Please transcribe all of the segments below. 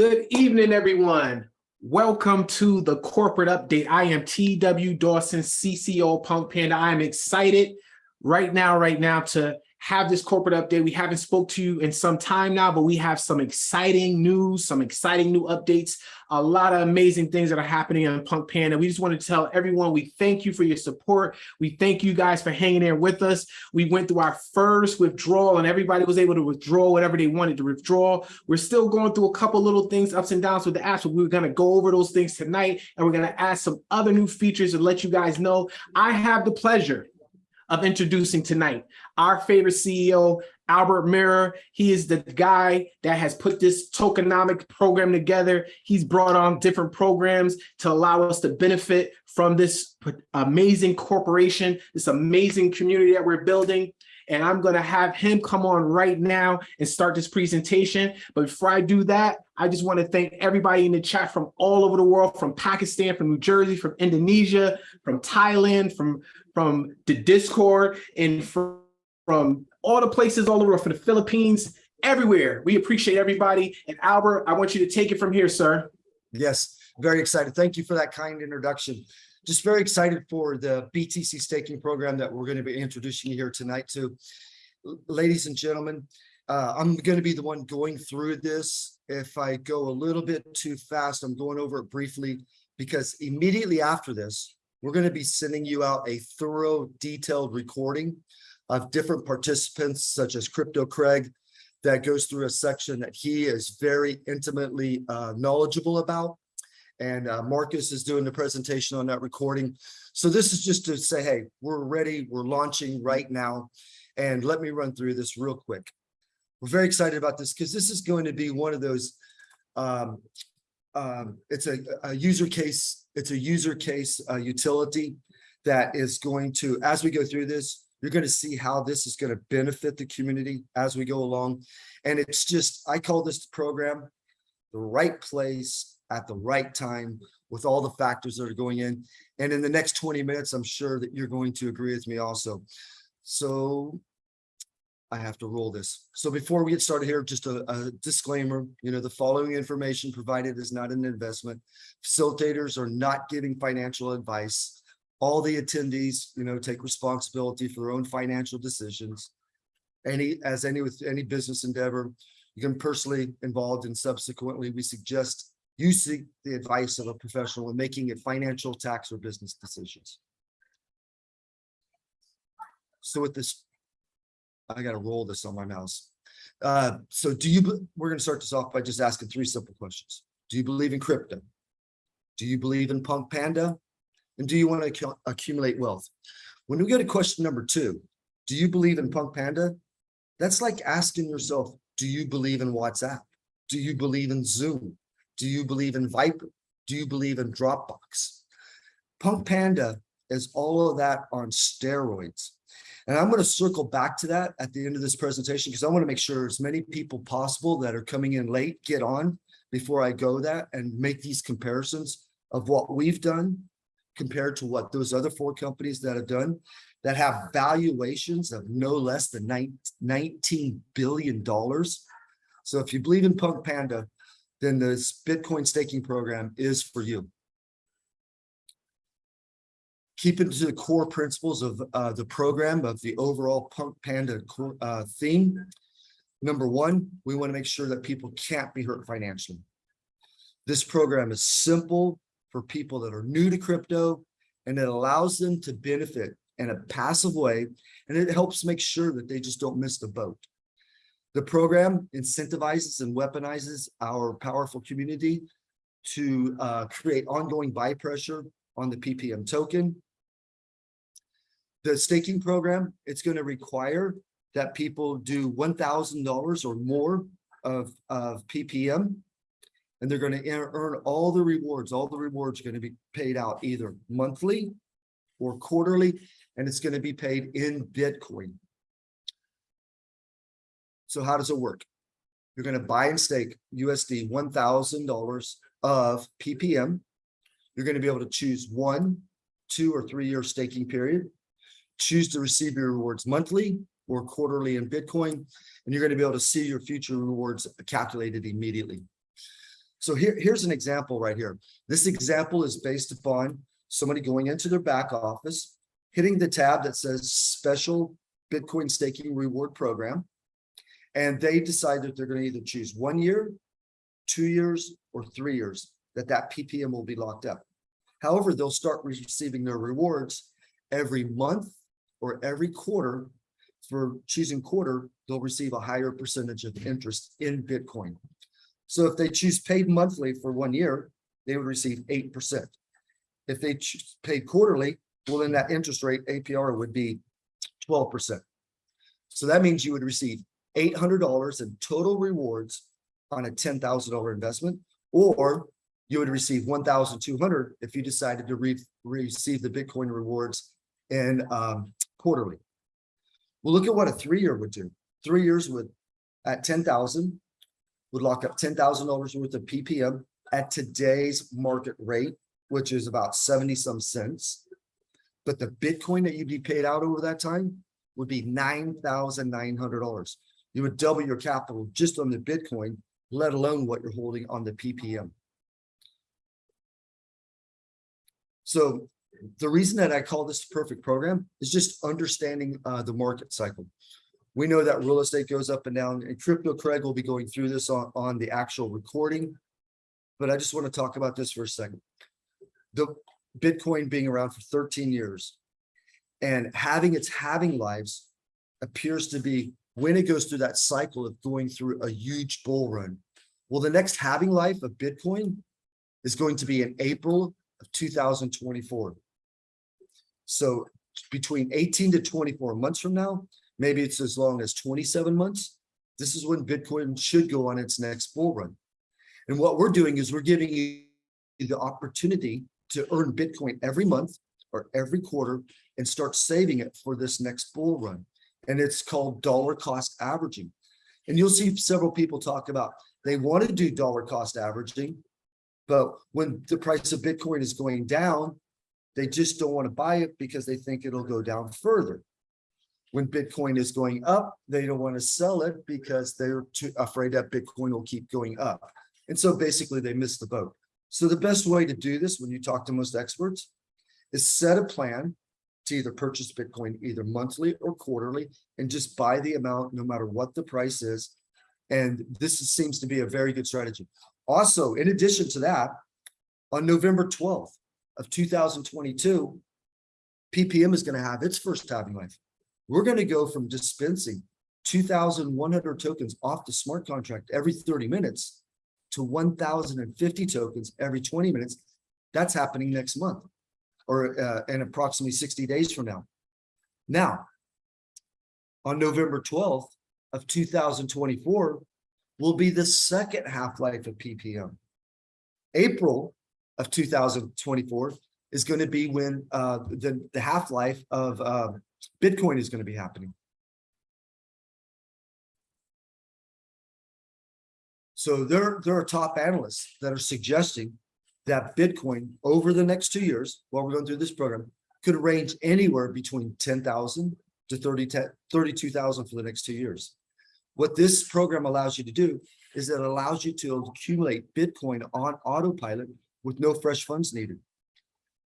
Good evening, everyone. Welcome to the corporate update. I am TW Dawson, CCO Punk Panda. I am excited right now, right now to have this corporate update. We haven't spoke to you in some time now, but we have some exciting news, some exciting new updates, a lot of amazing things that are happening on Punk Panda. We just want to tell everyone we thank you for your support. We thank you guys for hanging there with us. We went through our first withdrawal and everybody was able to withdraw whatever they wanted to withdraw. We're still going through a couple little things, ups and downs with the apps, but we're going to go over those things tonight and we're going to add some other new features to let you guys know. I have the pleasure of introducing tonight our favorite CEO, Albert Mirror. He is the guy that has put this tokenomic program together. He's brought on different programs to allow us to benefit from this amazing corporation, this amazing community that we're building. And I'm to have him come on right now and start this presentation. But before I do that, I just want to thank everybody in the chat from all over the world, from Pakistan, from New Jersey, from Indonesia, from Thailand, from from the Discord and from, from all the places all over from the Philippines, everywhere. We appreciate everybody. And Albert, I want you to take it from here, sir. Yes, very excited. Thank you for that kind introduction. Just very excited for the BTC staking program that we're going to be introducing you here tonight to. Ladies and gentlemen, uh, I'm going to be the one going through this. If I go a little bit too fast, I'm going over it briefly because immediately after this, we're going to be sending you out a thorough, detailed recording of different participants, such as Crypto Craig, that goes through a section that he is very intimately uh, knowledgeable about. And uh, Marcus is doing the presentation on that recording. So this is just to say, hey, we're ready. We're launching right now. And let me run through this real quick. We're very excited about this because this is going to be one of those um, um, it's a, a, user case, it's a user case uh, utility that is going to, as we go through this, you're going to see how this is going to benefit the community as we go along. And it's just, I call this program the right place at the right time with all the factors that are going in. And in the next 20 minutes, I'm sure that you're going to agree with me also. So I have to roll this. So before we get started here, just a, a, disclaimer, you know, the following information provided is not an investment. Facilitators are not giving financial advice. All the attendees, you know, take responsibility for their own financial decisions. Any, as any with any business endeavor, you can personally involved and subsequently we suggest you seek the advice of a professional in making it financial, tax, or business decisions. So with this I got to roll this on my mouse. Uh, so do you, we're going to start this off by just asking three simple questions. Do you believe in crypto? Do you believe in Punk Panda? And do you want to accumulate wealth? When we go to question number two, do you believe in Punk Panda? That's like asking yourself, do you believe in WhatsApp? Do you believe in Zoom? Do you believe in Viber? Do you believe in Dropbox? Punk Panda is all of that on steroids. And I'm going to circle back to that at the end of this presentation because I want to make sure as many people possible that are coming in late get on before I go that and make these comparisons of what we've done compared to what those other four companies that have done that have valuations of no less than 19 billion dollars. So if you believe in Punk Panda, then this Bitcoin staking program is for you keep it to the core principles of uh, the program of the overall Punk Panda uh, theme. Number one, we want to make sure that people can't be hurt financially. This program is simple for people that are new to crypto, and it allows them to benefit in a passive way, and it helps make sure that they just don't miss the boat. The program incentivizes and weaponizes our powerful community to uh, create ongoing buy pressure on the PPM token the staking program, it's going to require that people do $1,000 or more of, of PPM, and they're going to earn all the rewards. All the rewards are going to be paid out either monthly or quarterly, and it's going to be paid in Bitcoin. So how does it work? You're going to buy and stake USD $1,000 of PPM. You're going to be able to choose one, two, or three year staking period choose to receive your rewards monthly or quarterly in Bitcoin, and you're going to be able to see your future rewards calculated immediately. So here, here's an example right here. This example is based upon somebody going into their back office, hitting the tab that says special Bitcoin staking reward program. And they decide that they're going to either choose one year, two years, or three years, that that PPM will be locked up. However, they'll start receiving their rewards every month or every quarter. For choosing quarter, they'll receive a higher percentage of interest in Bitcoin. So if they choose paid monthly for one year, they would receive eight percent. If they choose paid quarterly, well, then that interest rate APR would be twelve percent. So that means you would receive eight hundred dollars in total rewards on a ten thousand dollar investment, or you would receive one thousand two hundred if you decided to re- receive the Bitcoin rewards in um, quarterly. Well, look at what a three-year would do. Three years would, at ten thousand, would lock up ten thousand dollars worth of PPM at today's market rate, which is about seventy some cents. But the Bitcoin that you'd be paid out over that time would be nine thousand nine hundred dollars. You would double your capital just on the Bitcoin, let alone what you're holding on the PPM. So the reason that I call this the perfect program is just understanding uh, the market cycle. We know that real estate goes up and down and crypto Craig will be going through this on, on the actual recording. But I just want to talk about this for a second. The Bitcoin being around for 13 years and having its halving lives appears to be when it goes through that cycle of going through a huge bull run. Well, the next halving life of Bitcoin is going to be in April of 2024. So between 18 to 24 months from now, maybe it's as long as 27 months. This is when Bitcoin should go on its next bull run. And what we're doing is we're giving you the opportunity to earn Bitcoin every month or every quarter and start saving it for this next bull run. And it's called dollar cost averaging. And you'll see several people talk about they want to do dollar cost averaging, but when the price of Bitcoin is going down, they just don't want to buy it because they think it'll go down further. When Bitcoin is going up, they don't want to sell it because they're too afraid that Bitcoin will keep going up. And so basically they miss the boat. So the best way to do this when you talk to most experts is set a plan to either purchase Bitcoin either monthly or quarterly and just buy the amount no matter what the price is. And this seems to be a very good strategy. Also, in addition to that, on November 12th of 2022, PPM is going to have its first halving life. We're going to go from dispensing 2,100 tokens off the smart contract every 30 minutes to 1,050 tokens every 20 minutes. That's happening next month or uh, in approximately 60 days from now. Now, on November 12th of 2024 will be the second half-life of PPM. April of 2024 is going to be when uh, the, the half-life of uh, Bitcoin is going to be happening. So there, there are top analysts that are suggesting that Bitcoin over the next two years, while we're going through this program, could range anywhere between 10,000 to 30, 32,000 for the next two years. What this program allows you to do is it allows you to accumulate Bitcoin on autopilot with no fresh funds needed.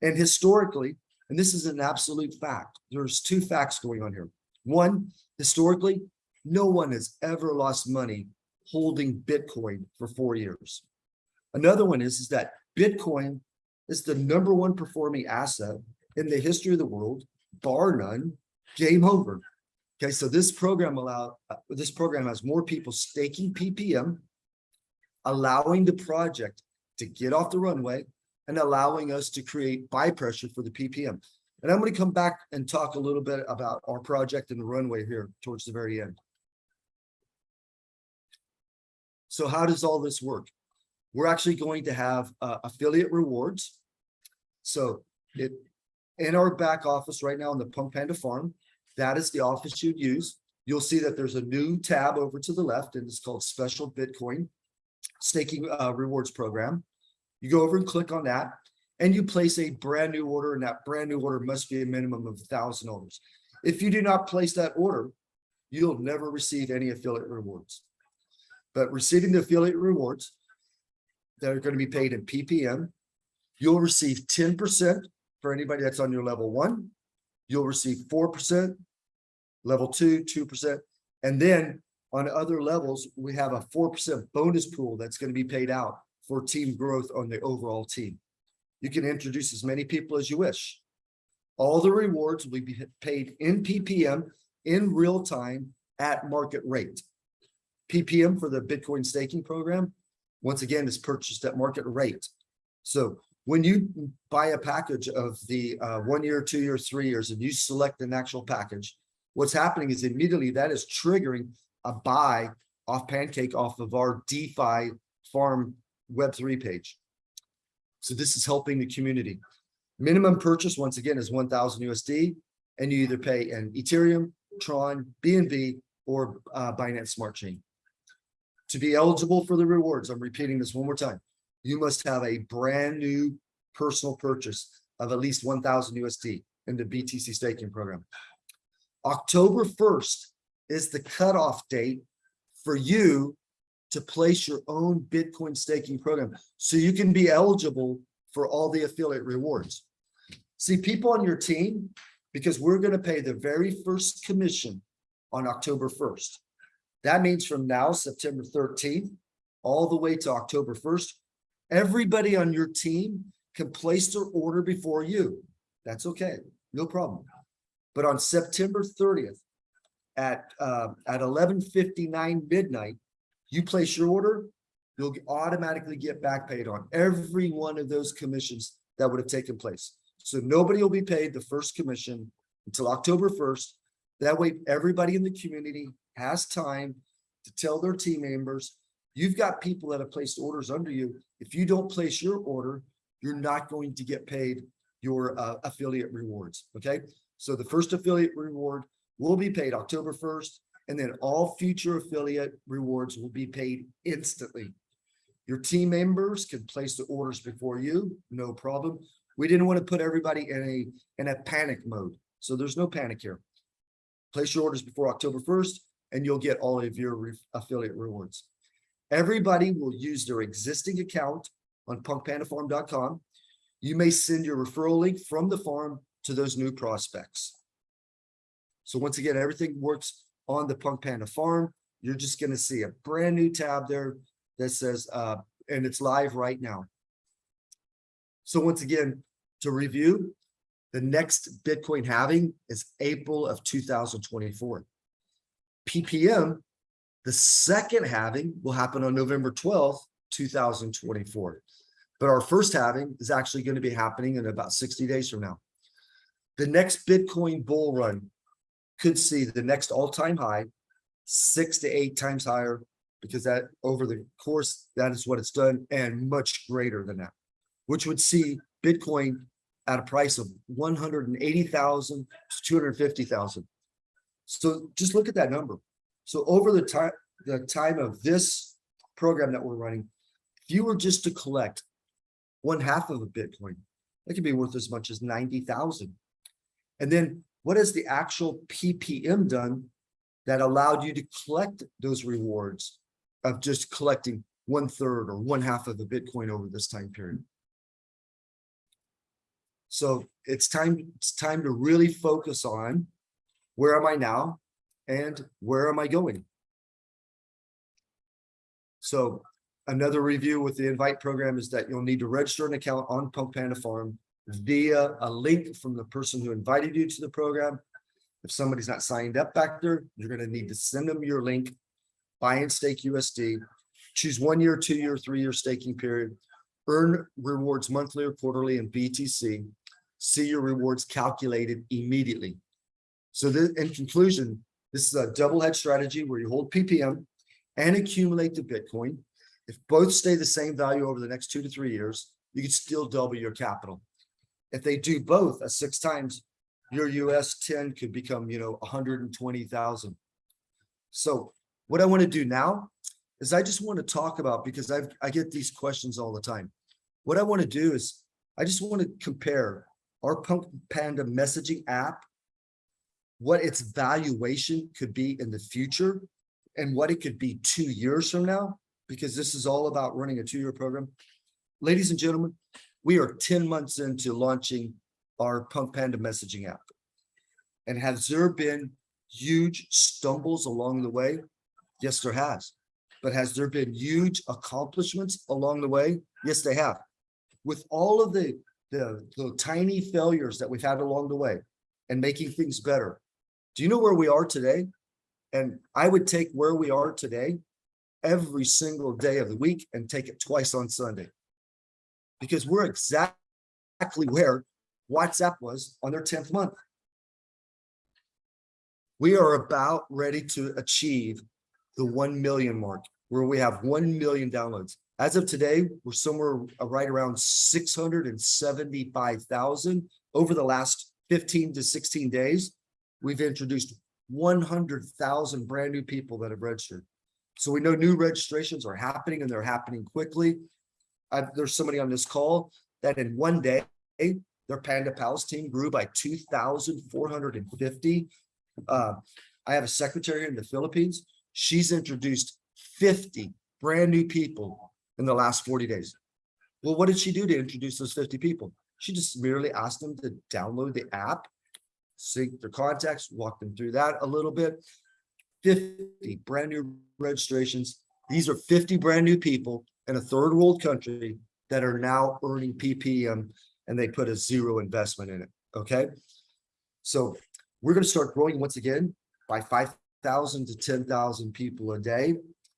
And historically, and this is an absolute fact, there's two facts going on here. One, historically, no one has ever lost money holding Bitcoin for four years. Another one is, is that Bitcoin is the number one performing asset in the history of the world, bar none, game over. Okay, so this program allow uh, this program has more people staking PPM, allowing the project to get off the runway and allowing us to create buy pressure for the PPM. And I'm going to come back and talk a little bit about our project and the runway here towards the very end. So how does all this work? We're actually going to have uh, affiliate rewards. So it in our back office right now in the Punk Panda farm, that is the office you'd use. You'll see that there's a new tab over to the left and it's called Special Bitcoin Staking uh, Rewards Program. You go over and click on that and you place a brand new order and that brand new order must be a minimum of thousand orders. If you do not place that order, you'll never receive any affiliate rewards. But receiving the affiliate rewards, that are going to be paid in PPM. You'll receive ten percent for anybody that's on your level one. You'll receive four percent, level two, two percent. And then on other levels, we have a four percent bonus pool that's going to be paid out for team growth on the overall team. You can introduce as many people as you wish. All the rewards will be paid in PPM in real time at market rate. PPM for the Bitcoin staking program, once again, is purchased at market rate. So when you buy a package of the uh, one year, two years, three years, and you select an actual package, what's happening is immediately that is triggering a buy off Pancake off of our DeFi farm Web3 page. So this is helping the community. Minimum purchase, once again, is 1000 USD, and you either pay in Ethereum, Tron, BNB, or uh, Binance Smart Chain. To be eligible for the rewards, I'm repeating this one more time. You must have a brand new personal purchase of at least 1000 USD in the BTC staking program. October 1st is the cutoff date for you to place your own Bitcoin staking program. So you can be eligible for all the affiliate rewards. See, people on your team, because we're going to pay the very first commission on October 1st. That means from now, September 13th, all the way to October 1st, everybody on your team can place their order before you. That's okay, no problem. But on September 30th at uh, at 11:59 midnight, you place your order, you'll automatically get back paid on every one of those commissions that would have taken place. So nobody will be paid the first commission until October 1st. That way, everybody in the community has time to tell their team members, you've got people that have placed orders under you. If you don't place your order, you're not going to get paid your uh, affiliate rewards. Okay. So the first affiliate reward will be paid October 1st, and then all future affiliate rewards will be paid instantly. Your team members can place the orders before you, no problem. We didn't want to put everybody in a in a panic mode. So there's no panic here. Place your orders before October 1st, and you'll get all of your re affiliate rewards. Everybody will use their existing account on punkpandafarm.com. You may send your referral link from the farm to those new prospects. So once again, everything works on the Punk Panda farm. You're just going to see a brand new tab there that says, uh, and it's live right now. So once again, to review, the next Bitcoin halving is April of 2024. PPM, the second halving will happen on November 12th, 2024. But our first halving is actually going to be happening in about 60 days from now. The next Bitcoin bull run could see the next all-time high, six to eight times higher, because that over the course, that is what it's done, and much greater than that, which would see Bitcoin at a price of 180,000 to 250,000. So just look at that number. So over the time, the time of this program that we're running, if you were just to collect one half of a Bitcoin, that could be worth as much as 90,000. And then what has the actual PPM done that allowed you to collect those rewards of just collecting one third or one half of the Bitcoin over this time period? So it's time, it's time to really focus on where am I now and where am I going? So another review with the invite program is that you'll need to register an account on Punk Panda Farm via a link from the person who invited you to the program. If somebody's not signed up back there, you're going to need to send them your link, buy and stake USD, choose one year, two year, three year staking period, earn rewards monthly or quarterly in BTC, see your rewards calculated immediately. So this, in conclusion, this is a double hedge strategy where you hold PPM and accumulate the Bitcoin. If both stay the same value over the next two to three years, you can still double your capital. If they do both at six times, your US 10 could become, you know, 120,000. So what I want to do now is I just want to talk about, because I've, I get these questions all the time. What I want to do is I just want to compare our Punk Panda messaging app what its valuation could be in the future and what it could be two years from now, because this is all about running a two-year program. ladies and gentlemen, we are ten months into launching our Punk Panda messaging app. And has there been huge stumbles along the way? Yes, there has. But has there been huge accomplishments along the way? Yes, they have. With all of the, the, the tiny failures that we've had along the way and making things better. Do you know where we are today? And I would take where we are today every single day of the week and take it twice on Sunday. Because we're exactly where WhatsApp was on their tenth month. We are about ready to achieve the one million mark, where we have one million downloads. As of today, we're somewhere right around six hundred and seventy-five thousand. Over the last fifteen to sixteen days, we've introduced one hundred thousand brand new people that have registered. So we know new registrations are happening and they're happening quickly. Uh, there's somebody on this call that in one day, their Panda Pals team grew by two thousand four hundred and fifty. Uh, I have a secretary in the Philippines. She's introduced fifty brand new people in the last forty days. Well, what did she do to introduce those fifty people? She just merely asked them to download the app, sync their contacts, walk them through that a little bit. Fifty brand new registrations. These are fifty brand new people in a third world country that are now earning PPM and they put a zero investment in it, okay? So we're gonna start growing once again by five thousand to ten thousand people a day,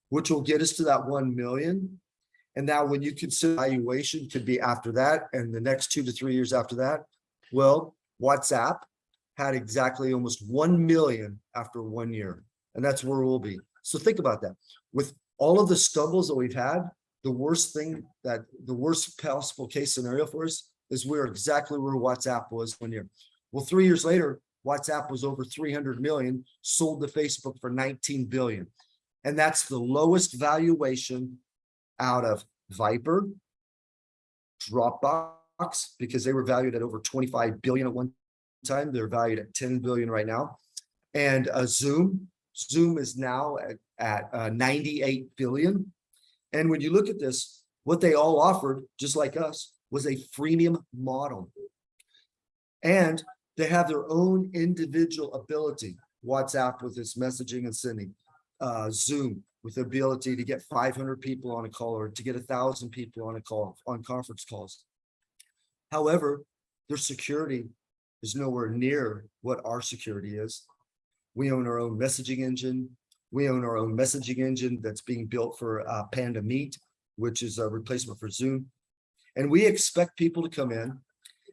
which will get us to that one million. And now when you consider valuation could be after that and the next two to three years after that, well, WhatsApp had exactly almost one million after one year. And that's where we'll be. So think about that. With all of the stumbles that we've had, the worst thing that the worst possible case scenario for us is we're exactly where WhatsApp was one year. Well, three years later, WhatsApp was over 300 million, sold to Facebook for 19 billion. And that's the lowest valuation out of Viber, Dropbox, because they were valued at over 25 billion at one time. They're valued at 10 billion right now. And uh, Zoom, Zoom is now at, at uh, 98 billion. And when you look at this, what they all offered, just like us, was a freemium model. And they have their own individual ability. WhatsApp with its messaging and sending, uh, Zoom with the ability to get 500 people on a call or to get a thousand people on a call on conference calls. However, their security is nowhere near what our security is. We own our own messaging engine. We own our own messaging engine that's being built for uh, Panda Meet, which is a replacement for Zoom. And we expect people to come in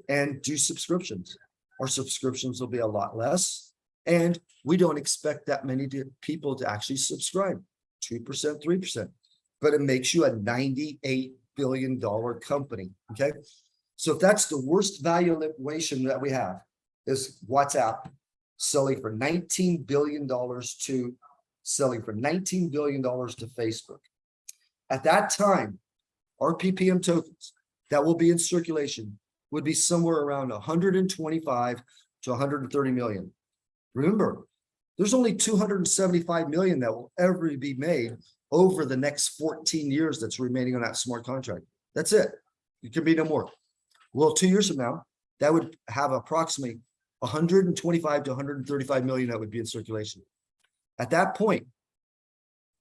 and do subscriptions. Our subscriptions will be a lot less. And we don't expect that many to- people to actually subscribe, 2%, 3%. But it makes you a $98 billion company, okay? So if that's the worst valuation that we have is WhatsApp selling for $19 billion to selling for $19 billion to Facebook. At that time, our PPM tokens that will be in circulation would be somewhere around 125 to 130 million. Remember, there's only 275 million that will ever be made over the next 14 years that's remaining on that smart contract. That's it. It can be no more. Well, two years from now, that would have approximately 125 to 135 million that would be in circulation. At that point,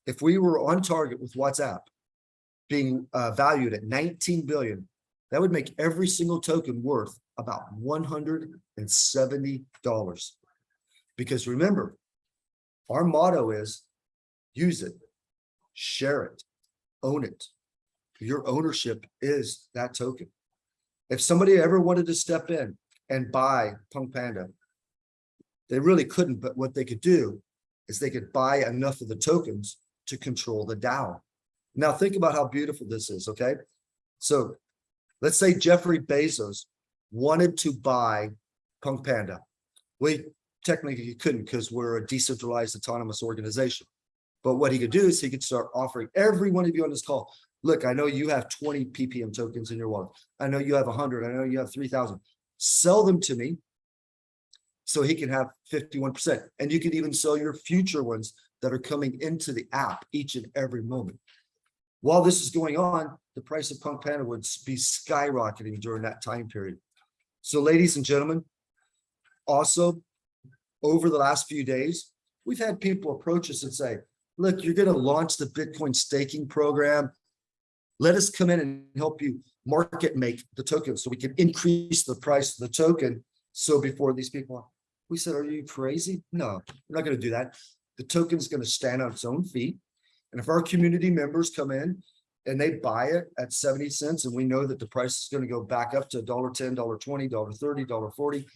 if we were on target with WhatsApp being uh, valued at 19 billion, that would make every single token worth about $170. Because remember, our motto is use it, share it, own it. Your ownership is that token. If somebody ever wanted to step in and buy Punk Panda, they really couldn't, but what they could do is they could buy enough of the tokens to control the DAO. Now think about how beautiful this is, okay? So let's say Jeffrey Bezos wanted to buy Punk Panda. We technically he couldn't because we're a decentralized autonomous organization. But what he could do is he could start offering every one of you on this call. Look, I know you have 20 PPM tokens in your wallet. I know you have 100. I know you have 3,000. Sell them to me so he can have 51%. And you can even sell your future ones that are coming into the app each and every moment. While this is going on, the price of Punk Panda would be skyrocketing during that time period. So ladies and gentlemen, also, over the last few days, we've had people approach us and say, look, you're gonna launch the Bitcoin staking program. Let us come in and help you market make the token so we can increase the price of the token. So before these people, we said, are you crazy? No, we're not gonna do that. The token's gonna stand on its own feet. And if our community members come in and they buy it at 70 cents and we know that the price is gonna go back up to dollar ten, dollar twenty, dollar thirty, dollar forty,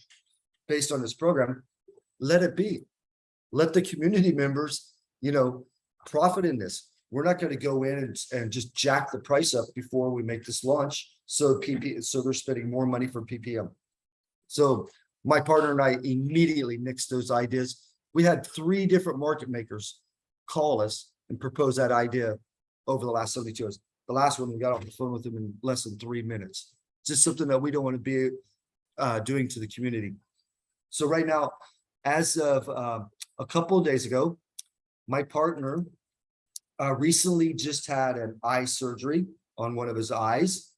based on this program, let it be. Let the community members, you know, profit in this. We're not gonna go in and, and just jack the price up before we make this launch. So PP, so they're spending more money for PPM. So my partner and I immediately nixed those ideas. We had three different market makers call us and propose that idea over the last seventy-two hours. The last one, we got off the phone with them in less than three minutes. Just something that we don't want to be uh, doing to the community. So right now, as of uh, a couple of days ago, my partner uh, recently just had an eye surgery on one of his eyes.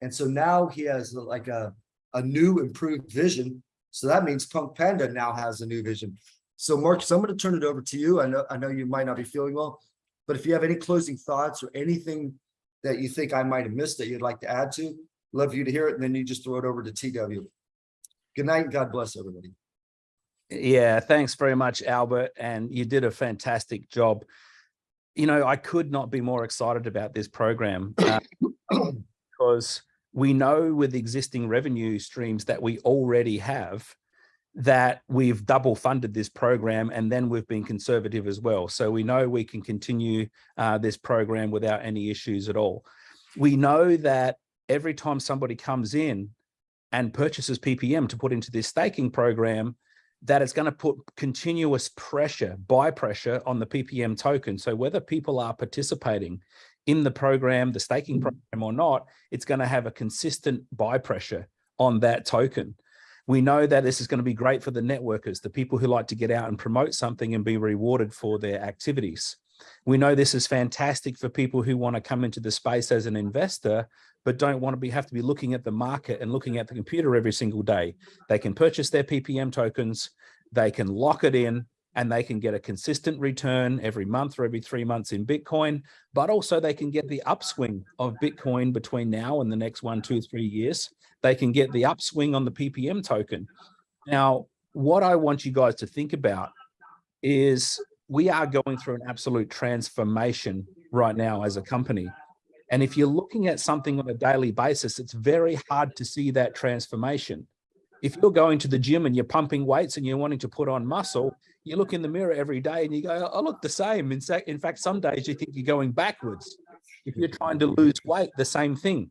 And so now he has like a, a new improved vision. So that means Punk Panda now has a new vision. So Marcus, I'm going to turn it over to you. I know, I know you might not be feeling well, but if you have any closing thoughts or anything that you think I might have missed that you'd like to add to, love for you to hear it. And then you just throw it over to TW. Good night and God bless everybody. Yeah, thanks very much, Albert. And you did a fantastic job. You know, I could not be more excited about this program uh, because we know with existing revenue streams that we already have that we've double funded this program and then we've been conservative as well. So we know we can continue uh, this program without any issues at all. We know that every time somebody comes in and purchases PPM to put into this staking program, that it's going to put continuous pressure, buy pressure on the PPM token. So whether people are participating in the program, the staking mm-hmm. program or not, it's going to have a consistent buy pressure on that token. We know that this is going to be great for the networkers, the people who like to get out and promote something and be rewarded for their activities. We know this is fantastic for people who want to come into the space as an investor, but don't want to be have to be looking at the market and looking at the computer every single day. They can purchase their PPM tokens, they can lock it in, and they can get a consistent return every month or every three months in Bitcoin, but also they can get the upswing of Bitcoin between now and the next one, two, three years. They can get the upswing on the PPM token. Now, what I want you guys to think about is we are going through an absolute transformation right now as a company. And if you're looking at something on a daily basis, it's very hard to see that transformation. If you're going to the gym and you're pumping weights and you're wanting to put on muscle, you look in the mirror every day and you go, I look the same. In fact, some days you think you're going backwards. If you're trying to lose weight, the same thing.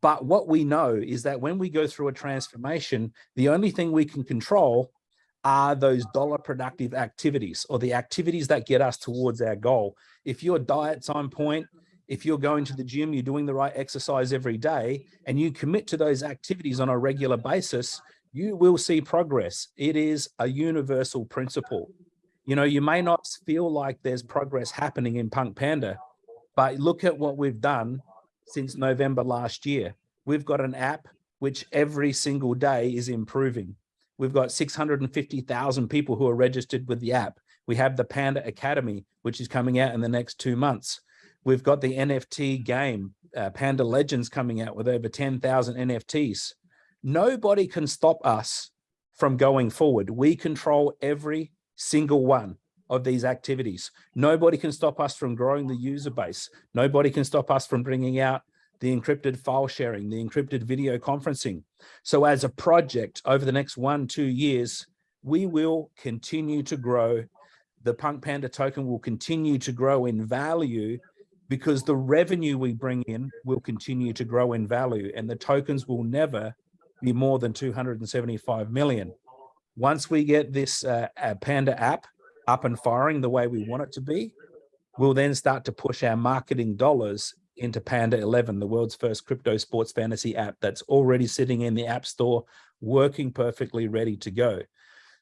But what we know is that when we go through a transformation, the only thing we can control are those dollar productive activities or the activities that get us towards our goal. If your diet's on point, if you're going to the gym, you're doing the right exercise every day, and you commit to those activities on a regular basis, you will see progress. It is a universal principle. You know, you may not feel like there's progress happening in Punk Panda, but look at what we've done since November last year. We've got an app which every single day is improving. We've got 650,000 people who are registered with the app. We have the Panda Academy, which is coming out in the next two months. We've got the NFT game, uh, Panda Legends coming out with over 10,000 NFTs. Nobody can stop us from going forward. We control every single one of these activities. Nobody can stop us from growing the user base. Nobody can stop us from bringing out the encrypted file sharing, the encrypted video conferencing. So as a project over the next one, two years, we will continue to grow. The Punk Panda token will continue to grow in value because the revenue we bring in will continue to grow in value and the tokens will never be more than 275 million. Once we get this uh, uh, Panda app up and firing the way we want it to be, we'll then start to push our marketing dollars into Panda 11, the world's first crypto sports fantasy app that's already sitting in the app store, working perfectly ready to go.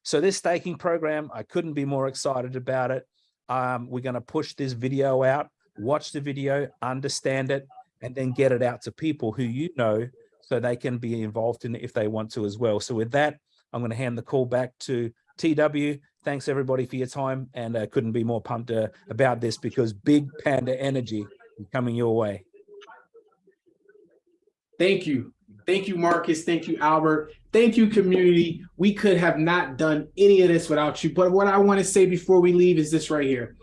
So this staking program, I couldn't be more excited about it. Um, we're going to push this video out watch the video, understand it, and then get it out to people who you know so they can be involved in it if they want to as well. So with that, I'm going to hand the call back to TW. Thanks everybody for your time and uh, couldn't be more pumped uh, about this because big panda energy is coming your way. Thank you. Thank you, Marcus. Thank you, Albert. Thank you, community. We could have not done any of this without you. But what I want to say before we leave is this right here.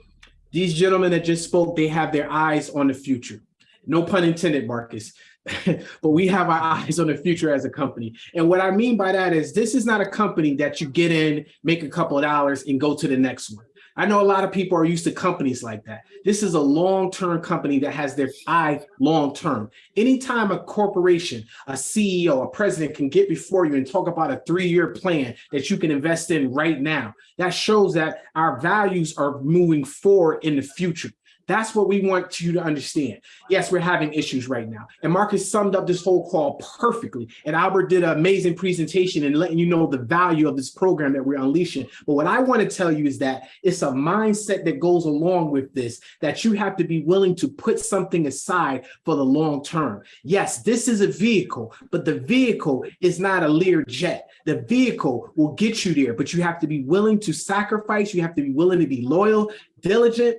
These gentlemen that just spoke, they have their eyes on the future. No pun intended, Marcus. but we have our eyes on the future as a company. And what I mean by that is this is not a company that you get in, make a couple of dollars and go to the next one. I know a lot of people are used to companies like that. This is a long-term company that has their eye long-term. Anytime a corporation, a CEO, a president can get before you and talk about a three-year plan that you can invest in right now, that shows that our values are moving forward in the future. That's what we want you to understand. Yes, we're having issues right now. And Marcus summed up this whole call perfectly. And Albert did an amazing presentation and letting you know the value of this program that we're unleashing. But what I want to tell you is that it's a mindset that goes along with this, that you have to be willing to put something aside for the long term. Yes, this is a vehicle, but the vehicle is not a Lear jet. The vehicle will get you there, but you have to be willing to sacrifice. You have to be willing to be loyal, diligent,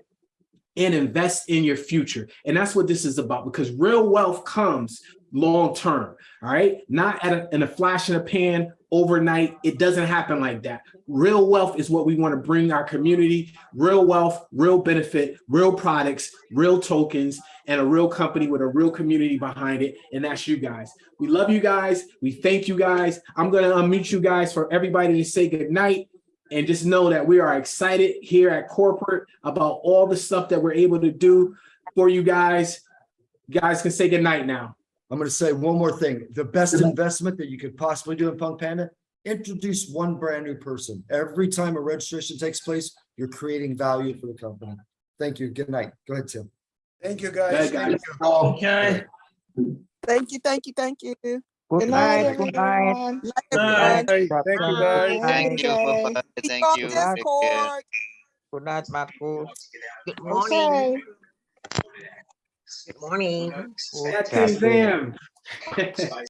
and invest in your future. And that's what this is about because real wealth comes long term, all right? Not at a, in a flash in a pan overnight. It doesn't happen like that. Real wealth is what we want to bring our community, real wealth, real benefit, real products, real tokens, and a real company with a real community behind it. And that's you guys. We love you guys. We thank you guys. I'm going to unmute you guys for everybody to say good night and just know that we are excited here at corporate about all the stuff that we're able to do for you guys. You guys can say goodnight now. I'm gonna say one more thing. The best investment that you could possibly do in Punk Panda, introduce one brand new person. Every time a registration takes place, you're creating value for the company. Thank you. Good night. Go ahead, Tim. Thank you, Good guys. guys. Okay. Thank you, thank you, thank you. Good Good night, night. Good night. everyone. Night, Night. Thank you, guys. Thank you. Okay. Bye-bye. Thank you. Take care. Discord. Good night, Marcus. Good morning. Good morning. Good That's his Captain. Zam.